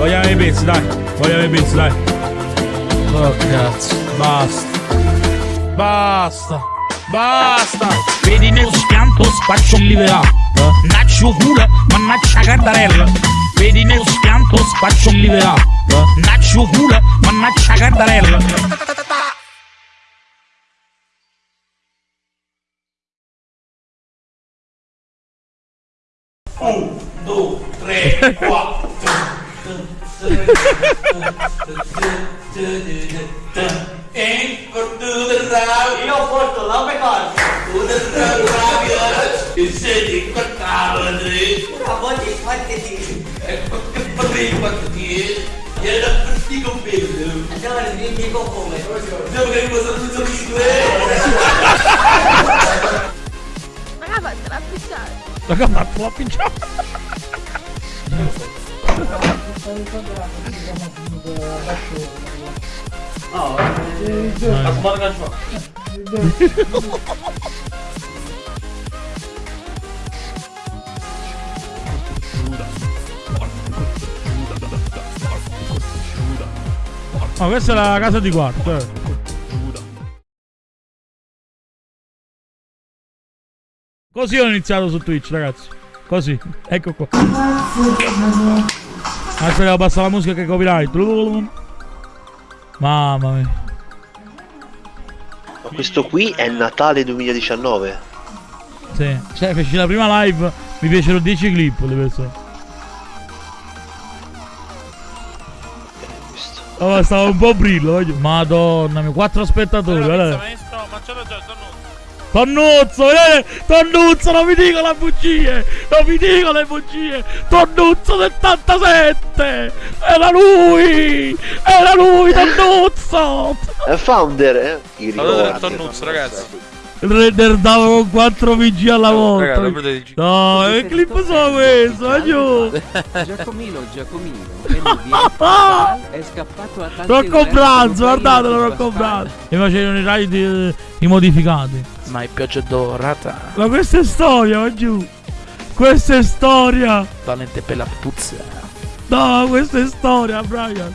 Vogliamo i pezzi, dai. Vogliamo i pezzi, dai. Oh cazzo. Basta. Basta. Basta. Vedi nel schianto spaccio live up Naccio culo, mannaccia cardarella Vedi nel schianto spaccio live up Naccio culo, mannaccia cardarella E con tutto il rabbia. Rabbia. E sei di quattro, tre. A volte fate di... E che potrei quattro di? E era per con bello. Andiamo a dire come. Diciamo che cosa non so più. Raga, fatela appicciare. Raga, fatto la pinciata. Ma questa è la casa di quarto, eh. Così ho iniziato su Twitch, ragazzi. Così. Ecco qua. Adesso devo passare la musica che è copyright. Mamma mia. Ma questo qui è Natale 2019. Sì. Cioè, feci la prima live, mi piacciono 10 clip le persone. Questo. Oh, stava un po' brillo, voglio. Madonna mia, quattro spettatori, guarda. Tonnuzzo, vedete? Tonnuzzo, non mi dico le bugie! Non mi dico le bugie! Tonnuzzo 77! Era lui! Era lui, Tonnuzzo! È founder, eh? I Allora. Tonnuzzo, ragazzi. Il render dava con 4 VG alla volta. non potete No, che clip sono questo? Giù! Giacomino, Giacomino, è lui, è scappato a tanti Rocco Branzo, guardatelo Rocco. Branzo! Mi facevano i raid eh, i modificati. Ma è pioggia dorata. Ma questa è storia, va giù! Questa è storia! Talente per la puzza. No, questa è storia, Brian!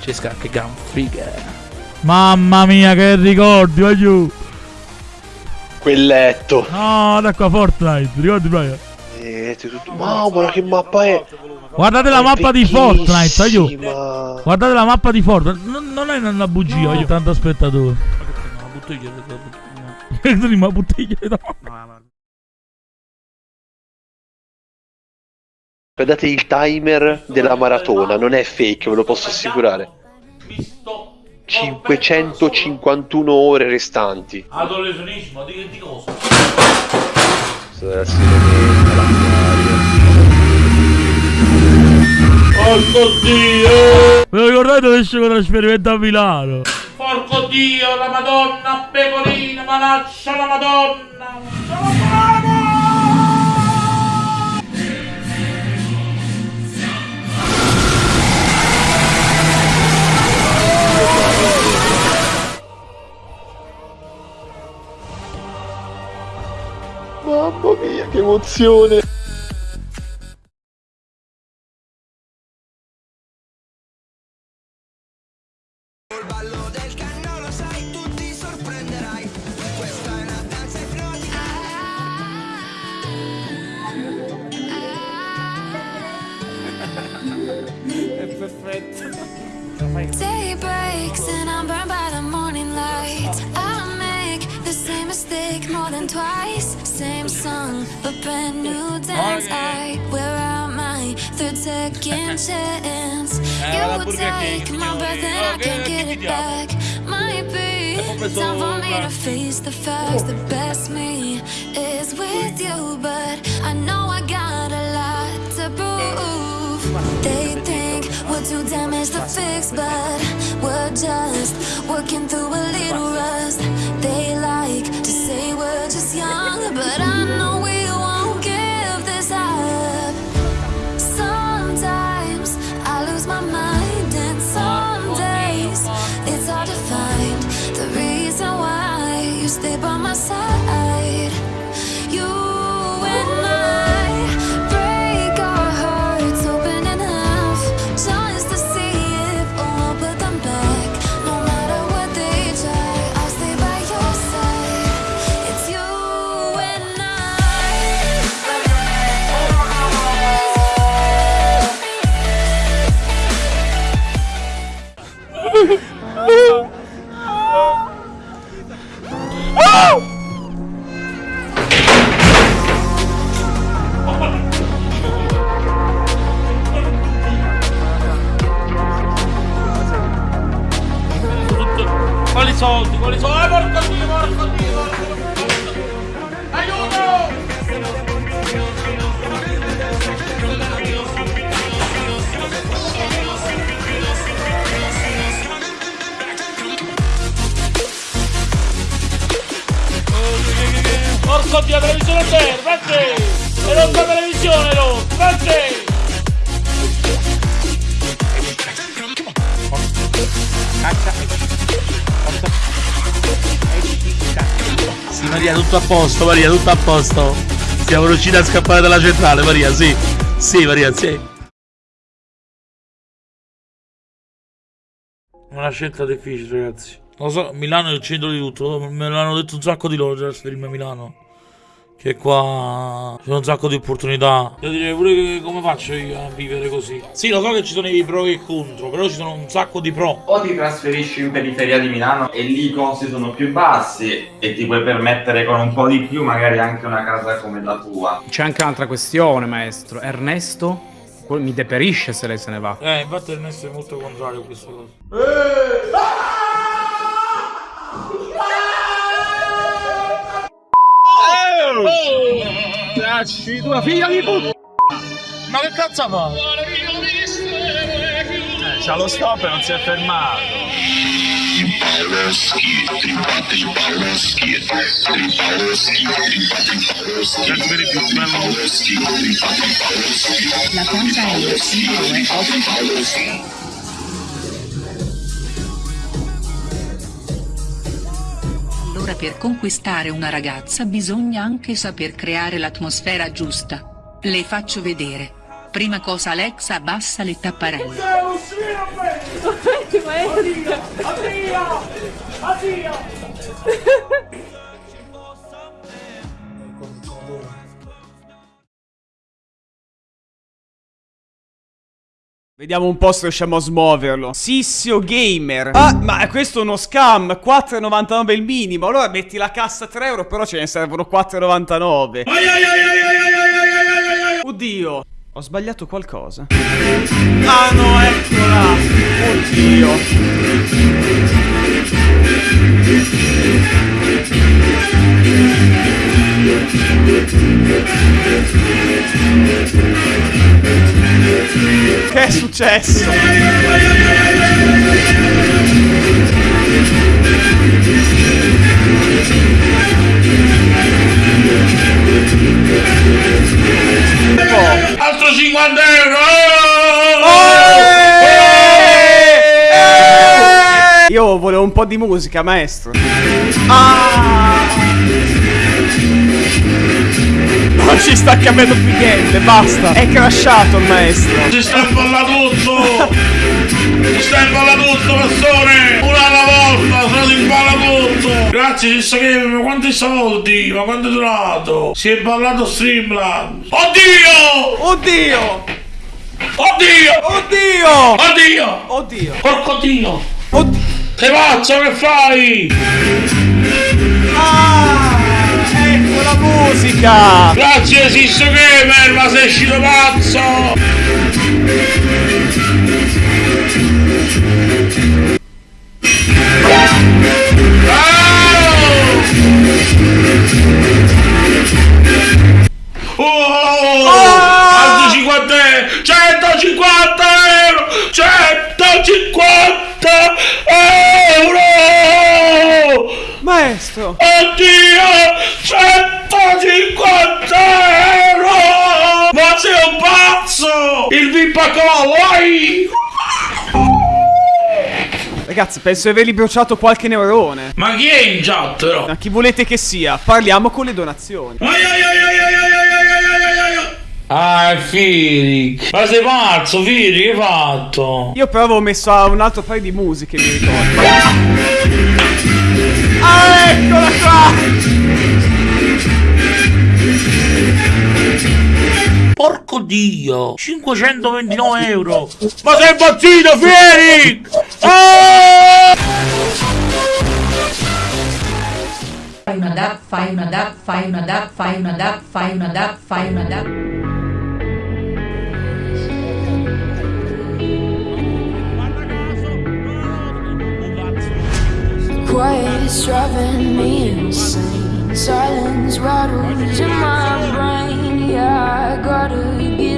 Ci scacca gran figa. Mamma mia, che ricordi, va giù! Quel letto. No, da qua Fortnite, ricordi Brian? Eh, tutto... Mamma, che mappa è? Guardate la mappa di Fortnite, vecchissima. Guardate la mappa di Fortnite, non, non è una bugia, voglio tanto spettatore. No, bottiglia Entri ma bottiglia no. Guardate il timer della maratona, non è fake, ve lo posso assicurare. 551 ore restanti. Adolescentismo, di, di cosa? Questo Porco dio! Ve lo ricordate dove esce con trasferimento a Milano? Porco dio, la madonna pecorina, manaccia la madonna! Sono! Mamma mia, che emozione! Day breaks and I'm burned by the morning light. I make the same mistake more than twice. Same song, but brand new dance. I wear third second chance. You will take my breath and I can't get it back. Might be time for me to face the facts. The best me is with you, but I know I got a lot to prove. They think we're too damaged to fix, but we're just working through a little rust. They like to say we're just young, but I Maria, tutto a posto, Maria, tutto a posto. Siamo riusciti a scappare dalla centrale, Maria, sì. Sì, Maria, sì. Una scelta difficile, ragazzi. Lo so, Milano è il centro di tutto. Me l'hanno detto un sacco di loro già trasferirmi a Milano. Che qua ci sono un sacco di opportunità. Io direi pure che come faccio io a vivere così. Sì, lo so che ci sono i pro e i contro, però ci sono un sacco di pro. O ti trasferisci in periferia di Milano e lì i costi sono più bassi e ti puoi permettere con un po' di più magari anche una casa come la tua. C'è anche un'altra questione, maestro. Ernesto mi deperisce se lei se ne va. Eh, infatti Ernesto è molto contrario a queste cose. Lasci tua figlia di puttana! Ma che cazzo fa? Eh, c'ha lo stop e non si è fermato. La conta è lo Allora per conquistare una ragazza bisogna anche saper creare l'atmosfera giusta. Le faccio vedere. Prima cosa Alexa abbassa le tapparelle. Addio! Addio! Addio! Vediamo un po' se riusciamo a smuoverlo. Sissio Gamer. Ah, ma questo è uno scam. 4,99 il minimo. Allora metti la cassa a 3 euro, però ce ne servono 4,99. Oddio. Ho sbagliato qualcosa. Ah no, eccola. Oddio. Che è successo? Altro 50 euro! Io volevo un po' di musica, maestro. Ah! Non ci sta cambiando più niente, basta. È crashato il maestro. Si sta tutto! Si sta tutto, persone! Una alla volta, se si balla tutto! Grazie, si che ma quanti soldi? Ma quanto è durato? Si è ballato Streamland! Oddio! Oddio! Oddio! Oddio! Oddio! Oddio! Porco Dio! Oddio! Che pazzo che fai? Ah! Musica! Grazie Sisso Gamer, ma sei uscito pazzo! Ragazzi, penso di avergli bruciato qualche neurone. Ma chi è in chat, però? Ma chi volete che sia? Parliamo con le donazioni. Ai ai ai ai ai ai ai ai ai Ah, Firic. Ma sei pazzo, Firic, che hai fatto? Io però avevo messo un altro paio di musiche, mi ricordo. ah, eccola qua! Porco dio! 529 euro! Ma sei impazzito, Fieri! Ah! Fai una DAP, fai una DAP, fai una DAP, fai una DAP, fai una DAP, fai una DAP. Quiet is driving me insane. Silence rattles in my brain. Yeah, I gotta get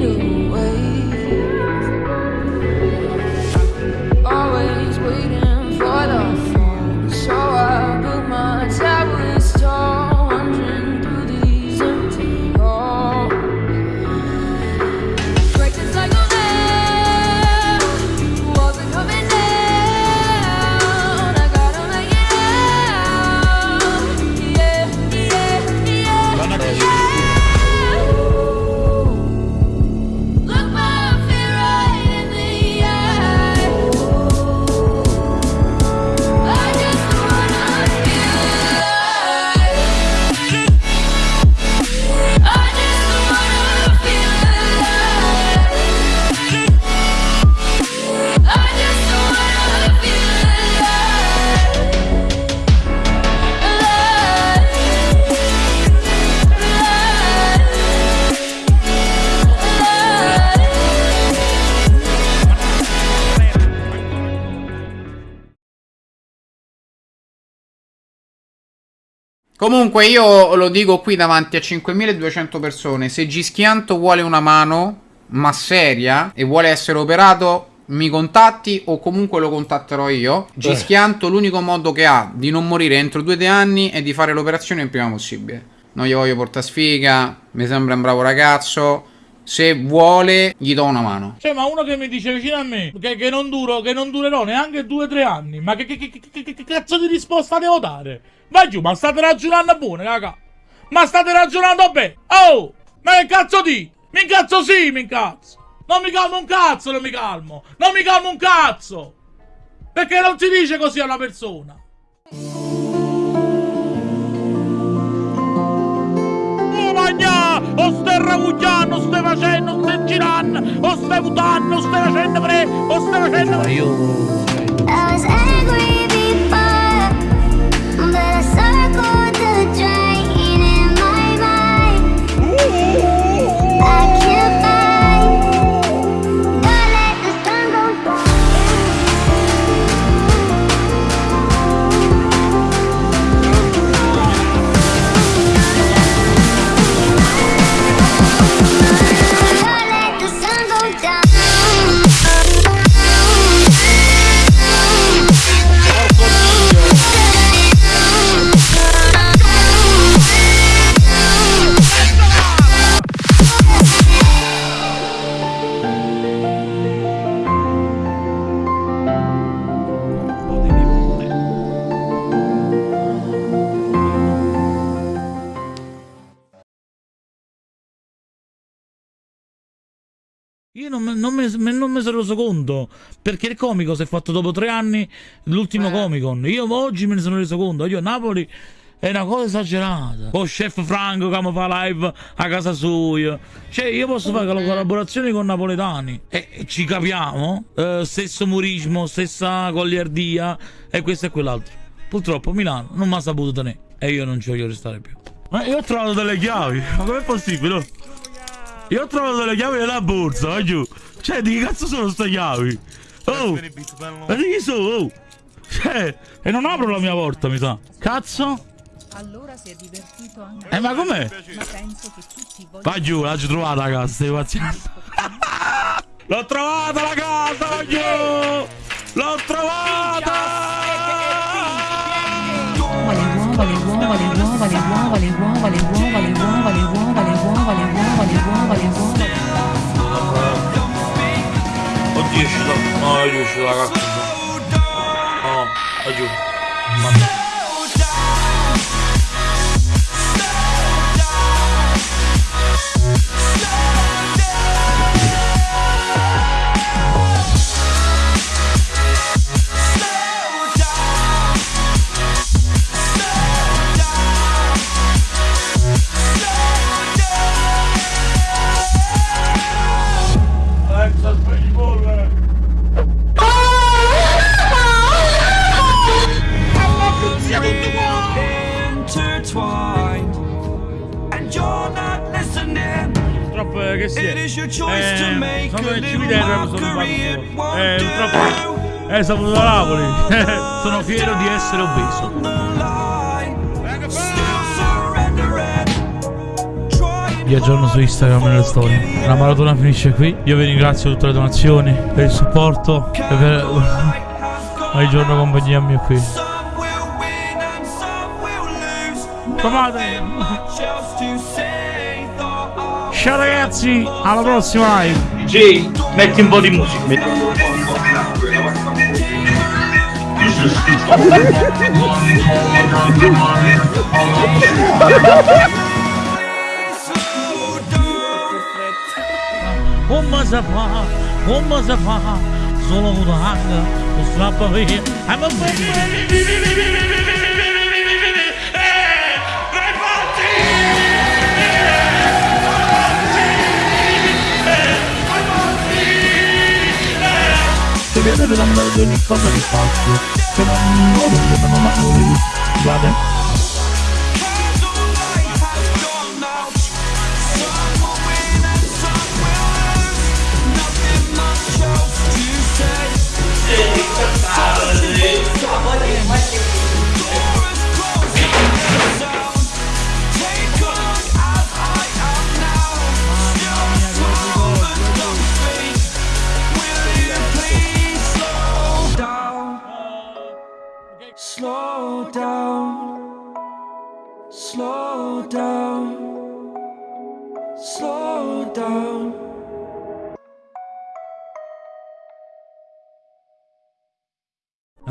Comunque io lo dico qui davanti a 5200 persone, se Gischianto vuole una mano, ma seria, e vuole essere operato, mi contatti o comunque lo contatterò io. Gischianto l'unico modo che ha di non morire entro due o tre anni è di fare l'operazione il prima possibile. Non gli voglio portare sfiga, mi sembra un bravo ragazzo. Se vuole, gli do una mano. Cioè, ma uno che mi dice vicino a me che, che non duro, che non durerò neanche due o tre anni. Ma che- che- che cazzo di risposta devo dare? Vai giù, ma state ragionando buone, raga. Ma state ragionando bene. Oh! Ma che cazzo di? Mi incazzo sì, mi incazzo. Non mi calmo un cazzo, non mi calmo. Non mi calmo un cazzo. Perché non si dice così a una persona. Още Рауджан, още Важен, още Чиран, още Будан, още Важен Добре, още Важен Добре. I was angry. Io non, me- non me- me- non mi sono reso conto. Perché il comico si è fatto dopo tre anni l'ultimo Comicon. Io oggi me ne sono reso conto. Io a Napoli è una cosa esagerata. Con chef Franco che mi fa live a casa sua. Cioè, io posso fare la collaborazione con napoletani. E, ci capiamo. Eh, stesso umorismo, stessa goliardia. E questo e quell'altro. Purtroppo Milano non mi ha saputo tenere. E io non ci voglio restare più. Ma io ho trovato delle chiavi. Ma com'è possibile? Io ho trovato delle chiavi nella borsa, vai giù. Cioè, di che cazzo sono queste chiavi? Oh! Ma di chi sono? Oh! Cioè, e non apro la mia porta, mi sa. Cazzo? Allora si è divertito anche. Eh, ma com'è? Vai giù, l'hai trovata la casa, stai paziendo. L'ho trovata la casa, vai giù! L'ho trovata! Oddio, ci sono... No, io ci sono, ragazzi. No, oddio. Mamma. Che sia. Eh, sono little cimitero mi sono fatto. Eh, purtroppo. Eh, sono Napoli. sono fiero di essere obeso. Vi aggiorno su Instagram nelle storie. La maratona finisce qui. Io vi ringrazio per tutte le donazioni, per il supporto e per ogni giorno compagnia mia qui. Come on Ciao ragazzi, alla prossima live. Jay, metti un po' di musica. Olmaz afa, olmaz afa Zola bu da haklı, kusura bakmayın Hemen bakmayın per andare ad ogni cosa che faccio. Per ogni modo che non ho mai Guarda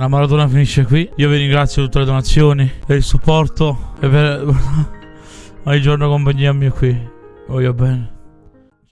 La maratona finisce qui. Io vi ringrazio per tutte le donazioni, per il supporto e per ogni giorno compagnia mia qui. Voglio bene.